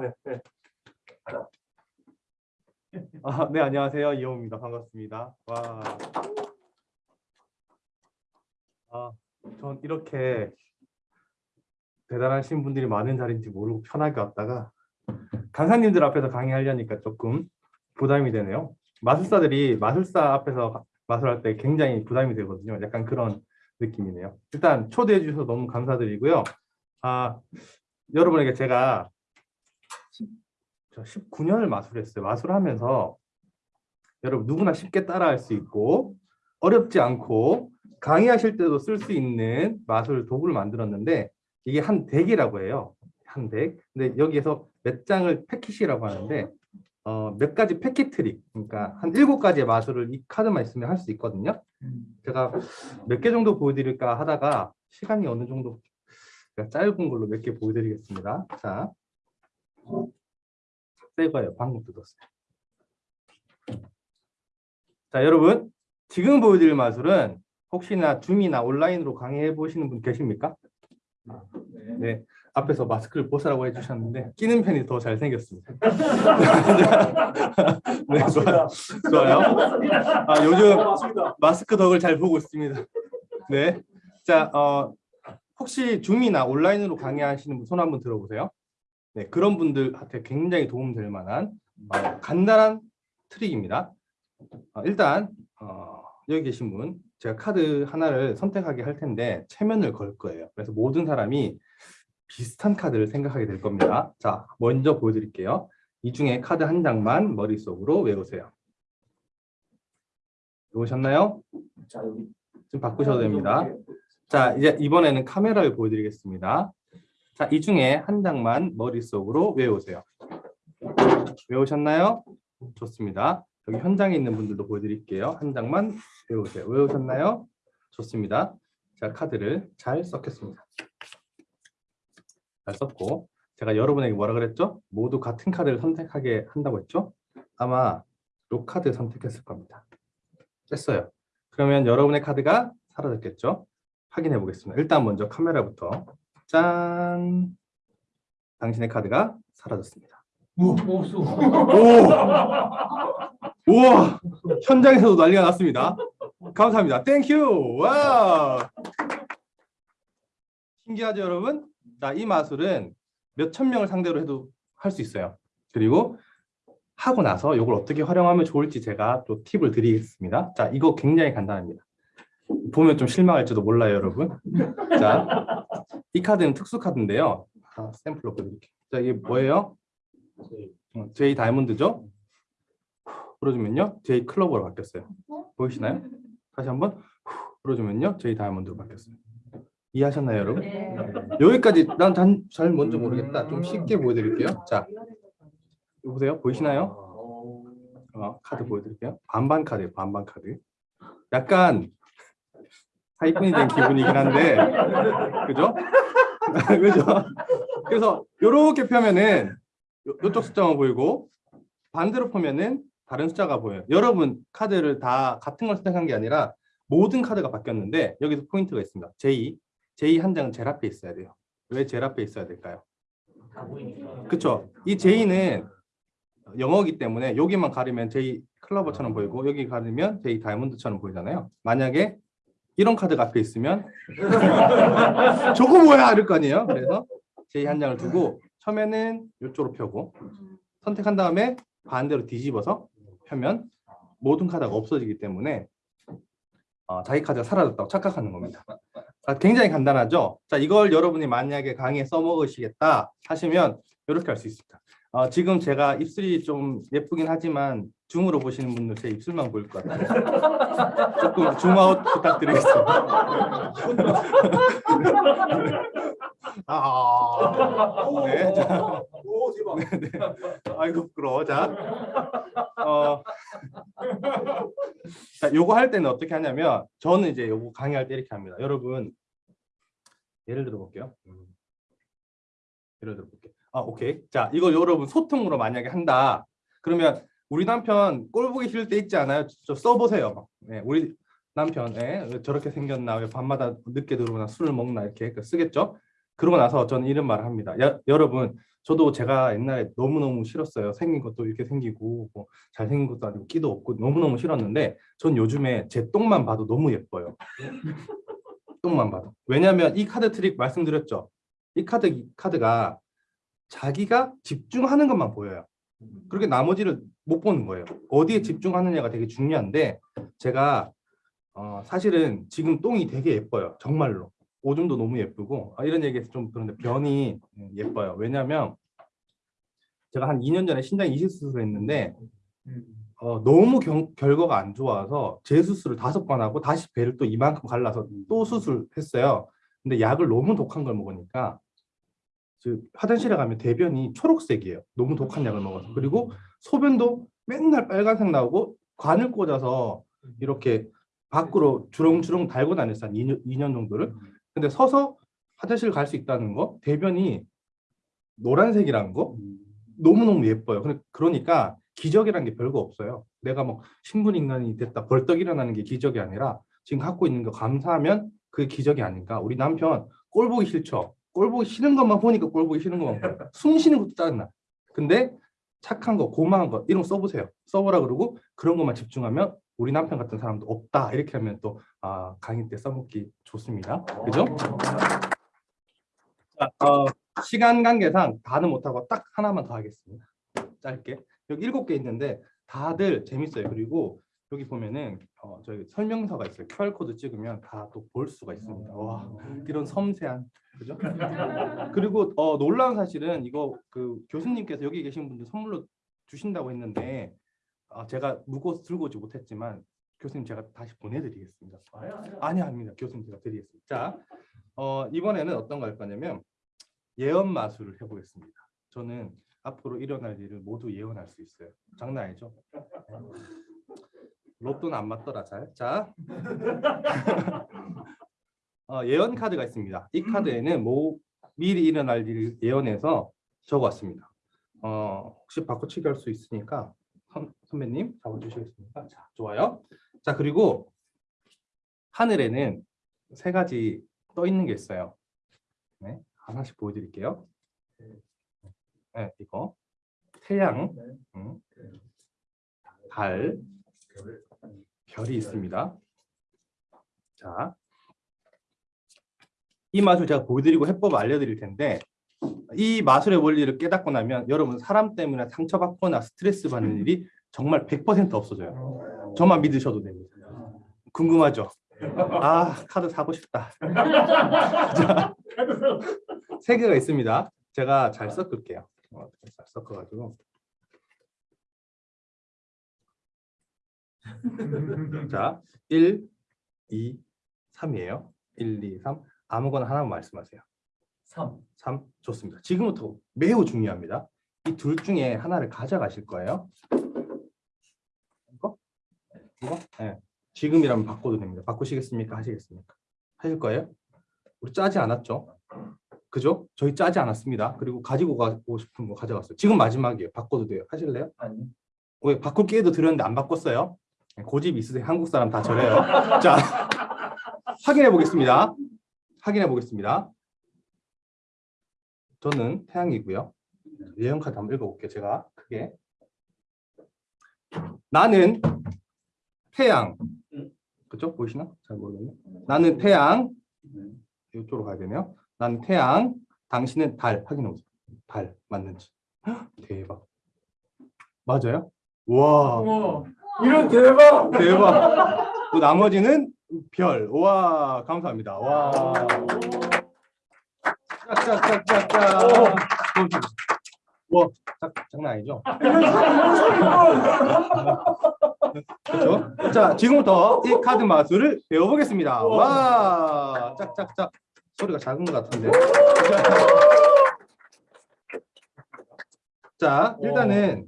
네, 네. 아, 네, 안녕하세요. 이호입니다. 반갑습니다. 와. 아, 전 이렇게 대단하신 분들이 많은 자리인지 모르고 편하게 왔다가 강사님들 앞에서 강의하려니까 조금 부담이 되네요. 마술사들이 마술사 앞에서 가- 마술할 때 굉장히 부담이 되거든요. 약간 그런 느낌이네요. 일단 초대해 주셔서 너무 감사드리고요. 아, 여러분에게 제가 저 19년을 마술했어요. 마술하면서 여러분 누구나 쉽게 따라할 수 있고 어렵지 않고 강의하실 때도 쓸 수 있는 마술 도구를 만들었는데 이게 한 deck이라고 해요. 한 deck. 근데 여기에서 몇 장을 packet이라고 하는데 어, 몇 가지 packet trick. 그러니까 한 일곱 가지의 마술을 이 카드만 있으면 할 수 있거든요. 제가 몇 개 정도 보여드릴까 하다가 시간이 어느 정도 짧은 걸로 몇 개 보여드리겠습니다. 자, 새 거예요. 방금 뜯었어요. 자, 여러분 지금 보여드릴 마술은 혹시나 줌이나 온라인으로 강의해 보시는 분 계십니까? 네, 앞에서 마스크를 벗으라고 해주셨는데 끼는 편이 더 잘생겼습니다. 네, 좋아요. 좋아요. 아, 요즘 마스크 덕을 잘 보고 있습니다. 네, 자, 어, 혹시 줌이나 온라인으로 강의하시는 분 손 한번 들어보세요. 네, 그런 분들한테 굉장히 도움될 만한 어, 간단한 트릭입니다. 어, 일단 어, 여기 계신 분 제가 카드 하나를 선택하게 할 텐데 체면을 걸 거예요. 그래서 모든 사람이 비슷한 카드를 생각하게 될 겁니다. 자, 먼저 보여드릴게요. 이 중에 카드 한 장만 머릿속으로 외우세요. 외우셨나요? 자 여기 좀 바꾸셔도 됩니다. 자, 이제 이번에는 카메라를 보여드리겠습니다. 자, 이 중에 한 장만 머릿속으로 외우세요. 외우셨나요? 좋습니다. 여기 현장에 있는 분들도 보여드릴게요. 한 장만 외우세요. 외우셨나요? 좋습니다. 자, 카드를 잘 썼겠습니다. 잘 썼고, 제가 여러분에게 뭐라 그랬죠? 모두 같은 카드를 선택하게 한다고 했죠? 아마 이 카드 선택했을 겁니다. 뺐어요. 그러면 여러분의 카드가 사라졌겠죠? 확인해 보겠습니다. 일단 먼저 카메라부터 짠! 당신의 카드가 사라졌습니다. 오 없어. 오! 우와! 현장에서도 난리가 났습니다. 감사합니다. Thank you! 와! 신기하죠, 여러분? 자, 이 마술은 몇 천 명을 상대로 해도 할 수 있어요. 그리고 하고 나서 이걸 어떻게 활용하면 좋을지 제가 또 팁을 드리겠습니다. 자, 이거 굉장히 간단합니다. 보면 좀 실망할지도 몰라요, 여러분. 자, 이 카드는 특수 카드인데요. 아, 샘플로 보여드릴게요. 자, 이게 뭐예요? 어, 제이 다이아몬드죠? 풀어주면요, 제이 클로버로 바뀌었어요. 보이시나요? 다시 한번 풀어주면요, 제이 다이아몬드로 바뀌었어요. 이해하셨나요, 여러분? 여기까지 난 잘 먼저 모르겠다. 좀 쉽게 보여드릴게요. 자, 보세요. 보이시나요? 어, 카드 보여드릴게요. 반반 카드예요. 반반 카드. 약간 사기꾼이 된 기분이긴 한데, 그죠? 그죠? 그래서 이렇게 펴면은 요- 요쪽 숫자만 보이고 반대로 펴면은 다른 숫자가 보여요. 여러분 카드를 다 같은 걸 선택한 게 아니라 모든 카드가 바뀌었는데 여기서 포인트가 있습니다. J, J 한 장은 제일 앞에 있어야 돼요. 왜 제일 앞에 있어야 될까요? 그렇죠. 이 J는 영어기 때문에 여기만 가리면 J 클러버처럼 보이고 여기 가리면 J 다이아몬드처럼 보이잖아요. 만약에 이런 카드가 앞에 있으면 저거 뭐야 이럴 거 아니에요. 그래서 J 한 장을 두고 처음에는 이쪽으로 펴고 선택한 다음에 반대로 뒤집어서 펴면 모든 카드가 없어지기 때문에 어, 자기 카드가 사라졌다고 착각하는 겁니다. 자, 굉장히 간단하죠. 자, 이걸 여러분이 만약에 강의에 써먹으시겠다 하시면 이렇게 할 수 있습니다. 어, 지금 제가 입술이 좀 예쁘긴 하지만 줌으로 보시는 분들 제 입술만 보일 것 같아요. 조금 줌아웃 부탁드리겠습니다. 아, 네. 자, 오 대박. 네. 아이고 부끄러워. 자, 어, 자, 요거 할 때는 어떻게 하냐면 저는 이제 요거 강의할 때 이렇게 합니다. 여러분 예를 들어 볼게요. 음. 예를 들어 볼게요. 아, 오케이. 자, 이거 여러분 소통으로 만약에 한다. 그러면 우리 남편 꼴 보기 싫을 때 있지 않아요? 저 써보세요. 네, 우리 남편 예, 왜 저렇게 생겼나 왜 밤마다 늦게 들어오나 술을 먹나 이렇게 쓰겠죠. 그러고 나서 저는 이런 말을 합니다. 야, 여러분 저도 제가 옛날에 너무너무 싫었어요. 생긴 것도 이렇게 생기고 뭐 잘생긴 것도 아니고 끼도 없고 너무너무 싫었는데 전 요즘에 제 똥만 봐도 너무 예뻐요. 똥만 봐도. 왜냐하면 이 카드 트릭 말씀드렸죠. 이 카드 이 카드가 자기가 집중하는 것만 보여요. 그렇게 나머지를 못 보는 거예요. 어디에 집중하느냐가 되게 중요한데 제가 어, 사실은 지금 똥이 되게 예뻐요. 정말로. 오줌도 너무 예쁘고 아, 이런 얘기해서 좀 그런데 변이 예뻐요. 왜냐하면 제가 한 2년 전에 신장 이식 수술을 했는데 어, 너무 경- 결과가 안 좋아서 재수술을 다섯 번 하고 다시 배를 또 이만큼 갈라서 또 수술했어요. 근데 약을 너무 독한 걸 먹으니까 즉 화장실에 가면 대변이 초록색이에요. 너무 독한 약을 먹어서 그리고 소변도 맨날 빨간색 나오고 관을 꽂아서 이렇게 밖으로 주렁주렁 달고 다녔어요. 한 2년, 2년 정도를. 근데 서서 화장실 갈 수 있다는 거, 대변이 노란색이라는 거 너무너무 예뻐요. 그러니까 기적이라는 게 별거 없어요. 내가 뭐 신분 인간이 됐다 벌떡 일어나는 게 기적이 아니라 지금 갖고 있는 거 감사하면 그게 기적이 아닌가. 우리 남편 꼴 보기 싫죠. 꼴 보기 싫은 것만 보니까 꼴 보기 싫은 것만 보여. 숨 쉬는 것도 짜증나. 근데 착한 거, 고마운 거 이런 거 써보세요. 써보라 그러고 그런 것만 집중하면 우리 남편 같은 사람도 없다. 이렇게 하면 또 아, 강의 때 써먹기 좋습니다. 그죠? 자, 어, 시간 관계상 다는 못하고 딱 하나만 더 하겠습니다. 짧게. 여기 일곱 개 있는데 다들 재밌어요. 그리고 여기 보면은 어, 저희 설명서가 있어요. QR 코드 찍으면 다 또 볼 수가 있습니다. 와 이런 섬세한 그죠? 그리고 어, 놀라운 사실은 이거 그 교수님께서 여기 계신 분들 선물로 주신다고 했는데 아, 제가 무거워서 들고 오지 못했지만 교수님 제가 다시 보내드리겠습니다. 아니 아닙니다. 교수님 제가 드리겠습니다. 자 어, 이번에는 어떤 거할 거냐면 예언 마술을 해보겠습니다. 저는 앞으로 일어날 일을 모두 예언할 수 있어요. 장난 아니죠? 로또는 안 맞더라 잘. 자 어, 예언 카드가 있습니다. 이 카드에는 뭐 미리 일어날 일을 예언해서 적어왔습니다. 어, 혹시 바꿔치기 할 수 있으니까 선, 선배님 잡아주시겠습니까? 자 좋아요. 자 그리고 하늘에는 세 가지 떠 있는 게 있어요. 네, 하나씩 보여드릴게요. 네, 이거 태양, 음, 달, 별이 있습니다. 자, 이 마술 제가 보여드리고 해법 알려드릴 텐데 이 마술의 원리를 깨닫고 나면 여러분 사람 때문에 상처받거나 스트레스 받는 일이 정말 100% 없어져요. 저만 믿으셔도 됩니다. 궁금하죠? 아 카드 사고 싶다. 자, 세 개가 있습니다. 제가 잘 섞을게요. 어, 잘 섞어가지고. 자, 1, 2, 3이에요. 1, 2, 3. 아무거나 하나만 말씀하세요. 3. 3 좋습니다. 지금부터 매우 중요합니다. 이 둘 중에 하나를 가져가실 거예요. 이거? 이거? 네. 지금이라면 바꿔도 됩니다. 바꾸시겠습니까? 하시겠습니까? 하실 거예요? 우리 짜지 않았죠? 그죠? 저희 짜지 않았습니다. 그리고 가지고 가고 싶은 거 가져갔어요. 지금 마지막이에요. 바꿔도 돼요. 하실래요? 아니. 왜 바꿀 기회도 드렸는데 안 바꿨어요? 네, 고집 있으세요. 한국 사람 다 저래요. 자, 확인해 보겠습니다. 확인해 보겠습니다. 저는 태양이고요. 예언 카드 한번 읽어볼게요. 제가 크게. 나는 태양. 그쪽 보이시나? 잘 모르겠네. 나는 태양. 이쪽으로 가야 되네요. 나는 태양. 당신은 달. 확인해 보세요. 달 맞는지. 헉, 대박. 맞아요? 와. 이런 대박. 대박. 또 나머지는 별. 와, 감사합니다. 와. 와, 짝, 장난 아니죠? 그렇죠? 자, 지금부터 이 카드 마술을 배워보겠습니다. 와, 짝짝짝. 소리가 작은 것 같은데. 자, 일단은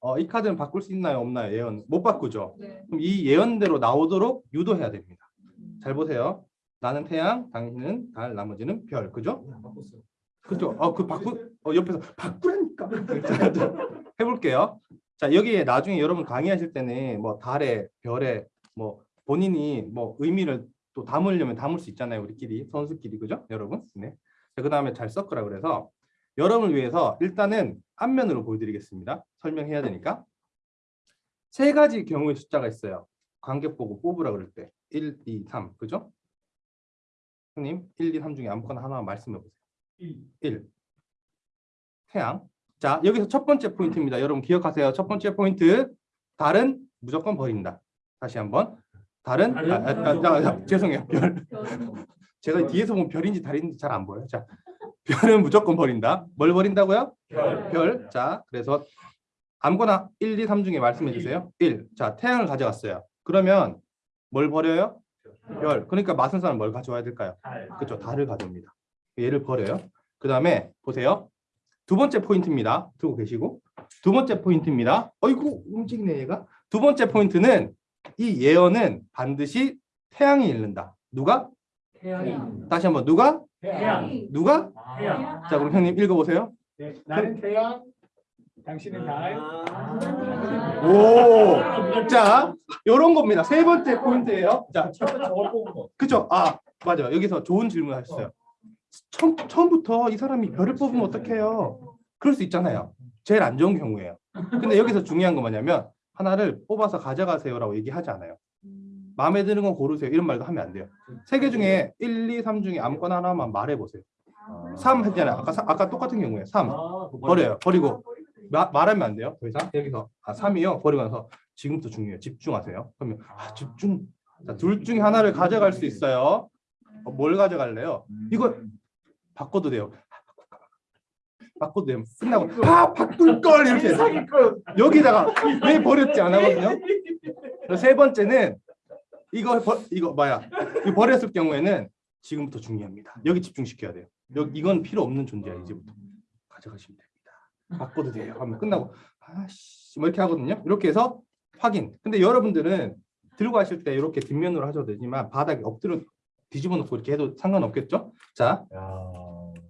어, 이 카드는 바꿀 수 있나요, 없나요? 예언 못 바꾸죠. 네. 그럼 이 예언대로 나오도록 유도해야 됩니다. 잘 보세요. 나는 태양, 당신은 달, 나머지는 별. 그죠? 바꿨어요. 그죠? 어, 그 바꾸 어, 옆에서 바꾸라니까. 해볼게요. 자, 여기에 나중에 여러분 강의하실 때는 뭐 달에, 별에 뭐 본인이 뭐 의미를 또 담으려면 담을 수 있잖아요. 우리끼리 선수끼리 그죠? 여러분. 네. 자, 그 다음에 잘 섞으라 그래서 여러분을 위해서 일단은 앞면으로 보여드리겠습니다. 설명해야 되니까. 세 가지 경우의 숫자가 있어요. 관객 보고 뽑으라 그럴 때 1, 2, 3 그죠? 형님 1, 2, 3 중에 아무거나 하나 말씀해 보세요. 1. 태양. 자 여기서 첫 번째 포인트입니다. 여러분 기억하세요. 첫 번째 포인트 달은 무조건 버린다. 다시 한번 달은 아, 아, 아, 아, 아, 죄송해요. 별. 제가 뒤에서 보면 별인지 달인지 잘 안 보여요. 자 별은 무조건 버린다. 뭘 버린다고요? 별. 자 그래서 아무거나 1, 2, 3 중에 말씀해 주세요. 1. 자 태양을 가져갔어요. 그러면 뭘 버려요? 별. 그러니까 마술사는 뭘 가져와야 될까요? 그렇죠. 달을 가져옵니다. 얘를 버려요. 그 다음에 보세요. 두 번째 포인트입니다. 두고 계시고 두 번째 포인트입니다. 어이구 움직이네 얘가. 두 번째 포인트는 이 예언은 반드시 태양이 읽는다. 누가? 태양이 다시 한번 누가? 태양 누가? 태양 자 그럼 형님 읽어보세요. 네, 나는 태양, 당신은 달. 오, 자 이런 겁니다. 세 번째 포인트예요. 자 처음에 저걸 뽑은 거 그죠? 아 맞아요. 여기서 좋은 질문 하셨어요. 처음, 처음부터 이 사람이 별을 뽑으면 어떡해요? 그럴 수 있잖아요. 제일 안 좋은 경우예요. 근데 여기서 중요한 건 뭐냐면 하나를 뽑아서 가져가세요라고 얘기하지 않아요. 마음에 드는 건 고르세요. 이런 말도 하면 안 돼요. 세 개 중에 1, 2, 3 중에 아무거나 하나만 말해 보세요. 3 했잖아요. 아까 사- 아까 똑같은 경우에 3 버려요. 버리고 마- 말하면 안 돼요. 더 이상 여기서 아 3이요. 버리고 나서 지금부터 중요해요. 집중하세요. 그러면 아, 집중. 자, 둘 중에 하나를 가져갈 수 있어요. 어, 뭘 가져갈래요? 이거 바꿔도 돼요. 바꿔도 돼요. 끝나고 아 바꿀 걸 이렇게 여기다가 왜 버렸지 안 하거든요. 그래서 세 번째는 이거 버, 이거 뭐야? 이 버렸을 경우에는 지금부터 중요합니다. 여기 집중시켜야 돼요. 여기 이건 필요 없는 존재야 이제부터 가져가시면 됩니다. 바꿔도 돼요. 하면 끝나고 아씨 뭐 이렇게 하거든요. 이렇게 해서 확인. 근데 여러분들은 들고 가실 때 이렇게 뒷면으로 하셔도 되지만 바닥에 엎드려 뒤집어 놓고 이렇게 해도 상관없겠죠? 자,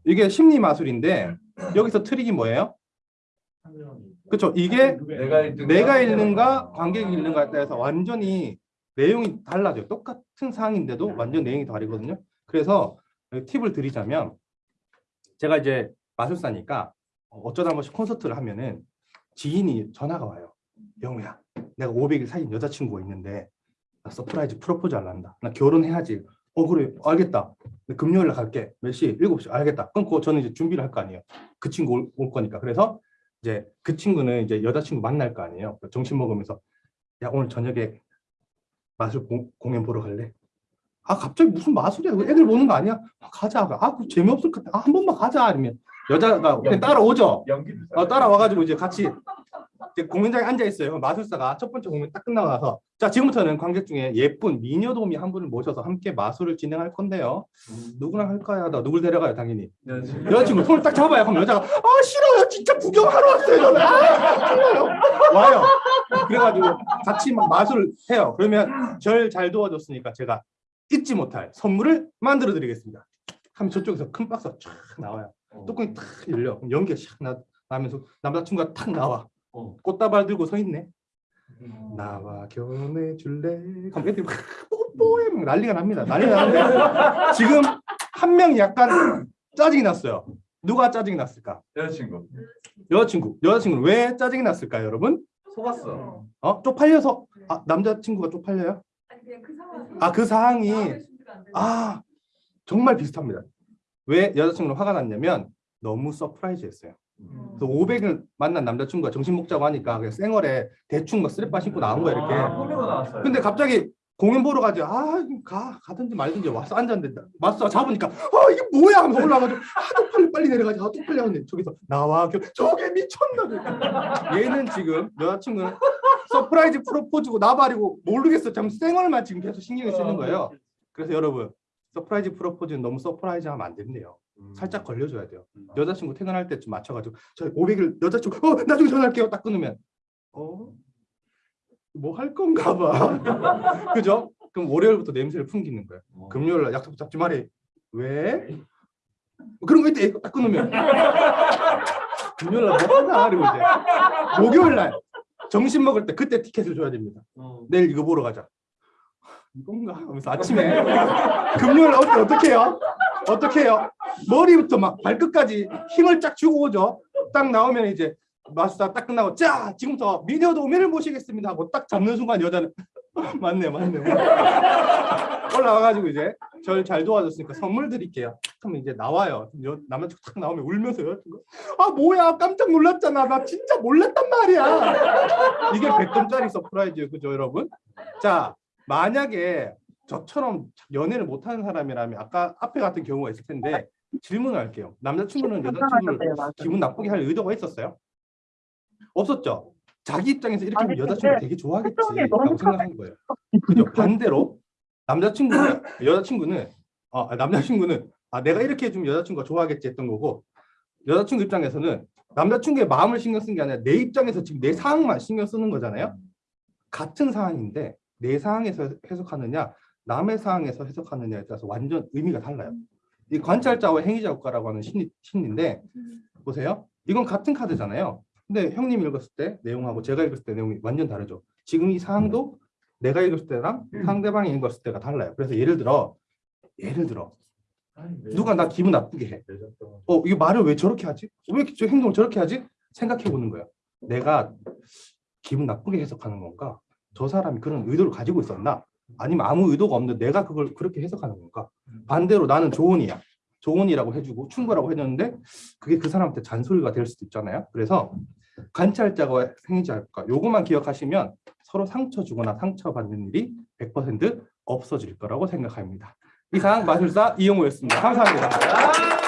이게 심리 마술인데 여기서 트릭이 뭐예요? 그렇죠. 이게 내가 읽는가 관객이 읽는가에 따라서 완전히 내용이 달라져요. 똑같은 사항인데도 완전 내용이 다르거든요. 그래서 팁을 드리자면 제가 이제 마술사니까 어쩌다 한 번씩 콘서트를 하면은 지인이 전화가 와요. 영우야, 내가 500일 사귄 여자친구가 있는데 나 surprise 프로포즈 할란다. 나 결혼해야지. 어 그래 알겠다. 근데 금요일 날 갈게. 몇 시? 7시. 알겠다. 끊고 저는 이제 준비를 할 거 아니에요. 그 친구 올, 올 거니까. 그래서 이제 그 친구는 이제 여자친구 만날 거 아니에요. 점심 먹으면서 야 오늘 저녁에 마술 공, 공연 보러 갈래? 아 갑자기 무슨 마술이야? 그 애들 보는 거 아니야? 아, 가자. 아그 재미없을 것 같아. 아, 한 번만 가자. 아니면 여자가 그냥 따라오죠. 어, 따라와가지고 이제 같이 공연장에 앉아 있어요. 마술사가 첫 번째 공연 딱 끝나고 나서 자 지금부터는 관객 중에 예쁜 미녀도미 한 분을 모셔서 함께 마술을 진행할 건데요. 누구랑 할까요? 하다 누굴 데려가요? 당연히 여자친구 손을 딱 잡아요. 그럼 여자가 아 싫어요. 진짜 구경하러 왔어요. 저는. 아 싫어요. 와요. 그래가지고 같이 막 마술을 해요. 그러면 절 잘 도와줬으니까 제가 잊지 못할 선물을 만들어 드리겠습니다. 하면 저쪽에서 큰 박스가 쫙 나와요. 뚜껑이 탁 열려. 그럼 연기가 샥 나, 나면서 남자친구가 탁 나와. 어. 꽃다발 들고 서 있네. 나와 결혼해 줄래? 그럼 애들이 막 뽀뽀해 막 난리가 납니다. 난리가 나는데 지금 한 명이 약간 짜증이 났어요. 누가 짜증이 났을까? 여자친구 여자친구. 여자친구는 왜 짜증이 났을까요, 여러분? 속았어 어? 쪽팔려서 아, 남자친구가 쪽팔려요? 아니 그냥 그 상황. 아, 그 상황이 아 정말 비슷합니다. 왜 여자친구는 화가 났냐면 너무 surprise했어요. 그래서 500일 만난 남자친구가 점심 먹자고 하니까 쌩얼에 대충 막 쓰레빠 신고 나온 거야 이렇게. 아, 근데 갑자기 공연 보러 가재. 아 가 가든지 말든지 와서 앉았는데 마술사가 잡으니까 아 이게 뭐야? 하면서 올라가지고 아 쪽팔려 빨리 내려가지 아 쪽팔려 하는데 저기서 나와. 겨- 저게 미쳤나? 그러니까. 얘는 지금 여자친구는 surprise 프로포즈고 나발이고 모르겠어. 참 쌩얼만 지금 계속 신경을 쓰는 거예요. 그래서 여러분 surprise 프로포즈는 너무 surprise 하면 안 된대요 살짝 걸려줘야 돼요. 여자친구 퇴근할 때쯤 맞춰가지고 저 500일 여자친구 어 나중에 전화할게요. 딱 끊으면. 어? 뭐 할 건가 봐. 그죠? 그럼 월요일부터 냄새를 풍기는 거예요. 금요일 날 약속 잡지 마래이 왜? 그런 거 있다 딱 끊으면. 금요일 날 뭐 하나? 그리고 이제 목요일 날 점심 먹을 때 그때 티켓을 줘야 됩니다. 내일 이거 보러 가자. 이건가? 하면서 아침에. 금요일 날 어때 어떻게 해요? 어떻게 해요? 머리부터 막 발끝까지 힘을 쫙 주고 오죠. 딱 나오면 이제 마스터 딱 끝나고 자 지금부터 미녀 도우미를 모시겠습니다 하고 딱 잡는 순간 여자는 맞네 맞네 올라와가지고 이제 저를 잘 도와줬으니까 선물 드릴게요. 그러면 이제 나와요. 여, 남자친구 딱 나오면 울면서 여자친구 아 뭐야 깜짝 놀랐잖아 나 진짜 몰랐단 말이야. 이게 100점짜리 surprise예요 그죠 여러분? 자 만약에 저처럼 연애를 못하는 사람이라면 아까 앞에 같은 경우가 있을 텐데 질문을 할게요. 남자친구는 여자친구를 기분 나쁘게 할 의도가 있었어요? 없었죠. 자기 입장에서 이렇게 하면 아니, 여자친구 근데 되게 좋아하겠지 표정이 너무 라고 생각하는 거예요. 그죠? 반대로 남자친구는 여자친구는 아 남자친구는 아 내가 이렇게 해주면 여자친구가 좋아하겠지 했던 거고 여자친구 입장에서는 남자친구의 마음을 신경 쓴 게 아니라 내 입장에서 지금 내 상황만 신경 쓰는 거잖아요. 같은 상황인데 내 상황에서 해석하느냐 남의 상황에서 해석하느냐에 따라서 완전 의미가 달라요. 이 관찰자와 행위자 효과라고 하는 심리 심리인데 보세요. 이건 같은 카드잖아요. 근데 형님 읽었을 때 내용하고 제가 읽었을 때 내용이 완전 다르죠. 지금 이 상황도 내가 읽었을 때랑 상대방이 읽었을 때가 달라요. 그래서 예를 들어 예를 들어 누가 나 기분 나쁘게 해. 어, 이거 말을 왜 저렇게 하지? 왜 저 행동을 저렇게 하지? 생각해 보는 거예요. 내가 기분 나쁘게 해석하는 건가? 저 사람이 그런 의도를 가지고 있었나? 아니면 아무 의도가 없는데 내가 그걸 그렇게 해석하는 건가? 반대로 나는 조언이야. 조언이라고 해주고 충고라고 해줬는데 그게 그 사람한테 잔소리가 될 수도 있잖아요. 그래서 관찰자가 행위자일까? 요것만 기억하시면 서로 상처 주거나 상처받는 일이 100% 없어질 거라고 생각합니다. 이상 마술사 이용호였습니다. 감사합니다.